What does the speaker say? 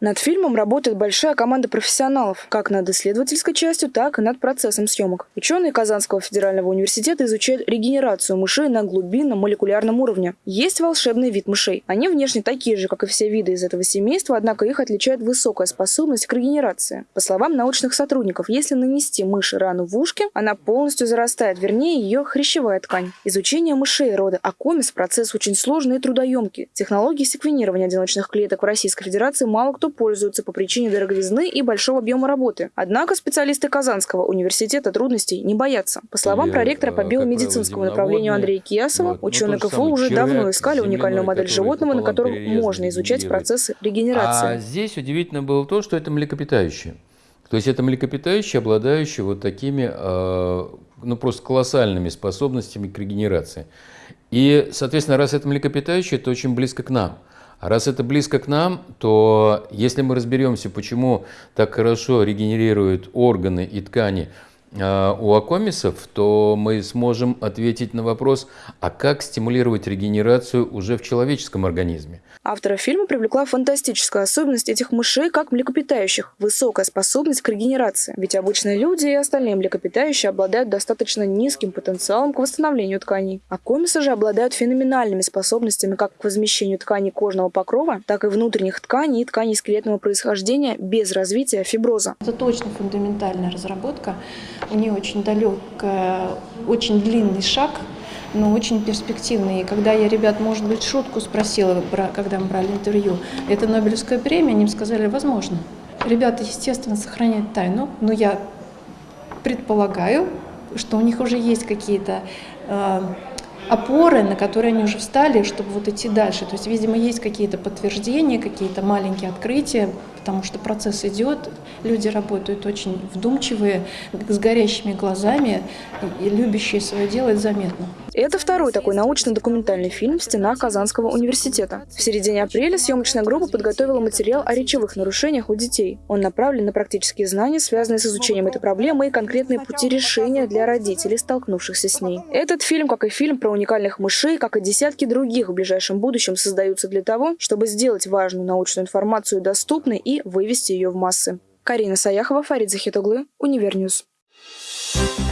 Над фильмом работает большая команда профессионалов, как над исследовательской частью, так и над процессом съемок. Ученые Казанского федерального университета изучают регенерацию мышей на глубинном молекулярном уровне. Есть волшебный вид мышей. Они внешне такие же, как и все виды из этого семейства, однако их отличает высокая способность к регенерации. По словам научных сотрудников, если нанести мыши рану в ушке, она полностью зарастает, вернее, ее хрящевая ткань. Изучение мышей рода Акомис – процесс очень сложный и трудоемкий. Технологии секвенирования одиночных клеток в Российской Федерации мало кто пользуется по причине дороговизны и большого объема работы. Однако специалисты Казанского университета трудностей не боятся. По словам Я, проректора по э, биомедицинскому направлению Андрея Киясова, Вот. Ну, ученые то же КФУ уже давно искали уникальную модель животного, на котором можно изучать процессы регенерации. А здесь удивительно было то, что это млекопитающее. То есть это млекопитающее, обладающее вот такими, э, ну просто колоссальными способностями к регенерации. И, соответственно, раз это млекопитающее, это очень близко к нам. А раз это близко к нам, то если мы разберемся, почему так хорошо регенерируют органы и ткани у акомисов, то мы сможем ответить на вопрос, а как стимулировать регенерацию уже в человеческом организме. Автора фильма привлекла фантастическая особенность этих мышей как млекопитающих – высокая способность к регенерации. Ведь обычные люди и остальные млекопитающие обладают достаточно низким потенциалом к восстановлению тканей. А комисы же обладают феноменальными способностями как к возмещению тканей кожного покрова, так и внутренних тканей и тканей скелетного происхождения без развития фиброза. Это точно фундаментальная разработка. У нее очень далекая, очень длинный шаг, но очень перспективный. И когда я ребят, может быть, шутку спросила, когда мы брали интервью, это Нобелевская премия, они мне сказали, возможно. Ребята, естественно, сохраняют тайну, но я предполагаю, что у них уже есть какие-то э, опоры, на которые они уже встали, чтобы вот идти дальше. То есть, видимо, есть какие-то подтверждения, какие-то маленькие открытия, потому что процесс идет, люди работают очень вдумчивые, с горящими глазами и любящие свое дело, это заметно. Это второй такой научно-документальный фильм в стенах Казанского университета. В середине апреля съемочная группа подготовила материал о речевых нарушениях у детей. Он направлен на практические знания, связанные с изучением этой проблемы и конкретные пути решения для родителей, столкнувшихся с ней. Этот фильм, как и фильм про уникальных мышей, как и десятки других в ближайшем будущем, создаются для того, чтобы сделать важную научную информацию доступной и вывести ее в массы. Карина Саяхова, Фарид Захитоглы, UniverNews. Thank